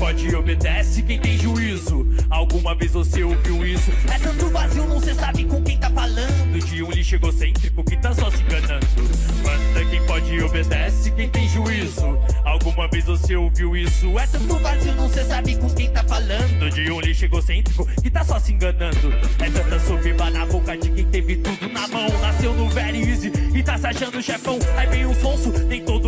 pode e obedece quem tem juízo. Alguma vez você ouviu isso? É tanto vazio, não cê sabe com quem tá falando. De um lixo egocêntrico que tá só se enganando. Manda quem pode e obedece quem tem juízo. Alguma vez você ouviu isso? É tanto vazio, não cê sabe com quem tá falando. De um lixo egocêntrico que tá só se enganando. É tanta soberba na boca de quem teve tudo na mão. Nasceu no very easy e tá se achando chefão. Aí vem um sonso, nem todo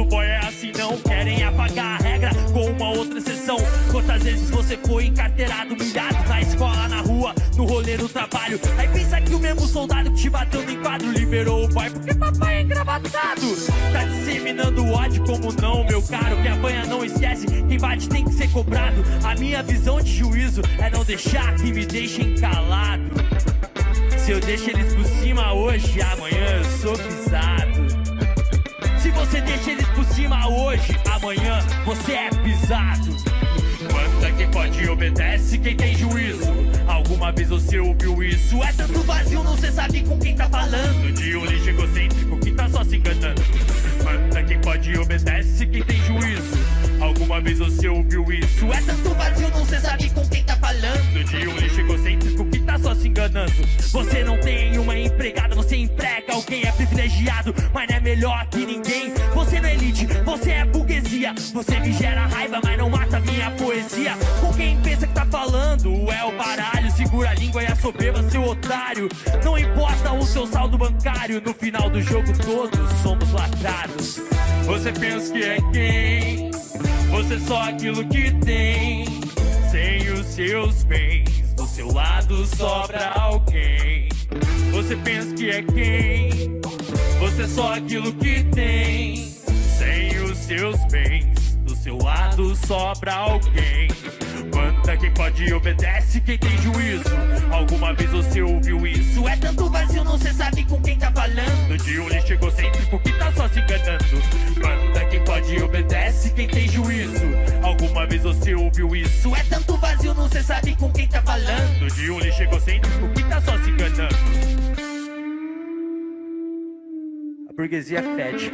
vezes você foi encarteirado, humilhado Na escola, na rua, no rolê, no trabalho. Aí pensa que o mesmo soldado que te bateu no enquadro Liberou o pai porque papai é engravatado. Tá disseminando ódio como não, meu caro Que apanha não esquece, quem bate tem que ser cobrado. A minha visão de juízo é não deixar que me deixem calado. Se eu deixo eles por cima hoje, amanhã eu sou pisado. Se você deixa eles por cima hoje, amanhã você é pisado quem pode obedece quem tem juízo. Alguma vez você ouviu isso? É tanto vazio, não cê sabe com quem tá falando. De um lixo egocêntrico que tá só se enganando. Manda quem pode obedece quem tem juízo. Alguma vez você ouviu isso? É tanto vazio, não cê sabe com quem tá falando. De um lixo egocêntrico que tá só se enganando. Você não tem uma empregada, você emprega alguém É privilegiado, mas não é melhor que ninguém. Você não é elite, você é burguesia. Você me gera raiva, mas não mata minha poesia. Com quem pensa que tá falando é o baralho. Segura a língua e a soberba, seu otário. Não importa o seu saldo bancário No final do jogo todos somos lacrados. Você pensa que é quem? Você só aquilo que tem. Sem os seus bens Do seu lado sobra alguém. Você pensa que é quem? Você só aquilo que tem. Sem os seus bens seu lado sobra alguém. Manda quem pode e obedece quem tem juízo. Alguma vez você ouviu isso? É tanto vazio, não cê sabe com quem tá falando. De um lixo egocêntrico que tá só se enganando. Manda quem pode e obedece quem tem juízo. Alguma vez você ouviu isso? É tanto vazio, não cê sabe com quem tá falando. De um lixo egocêntrico que tá só se enganando. A burguesia fede.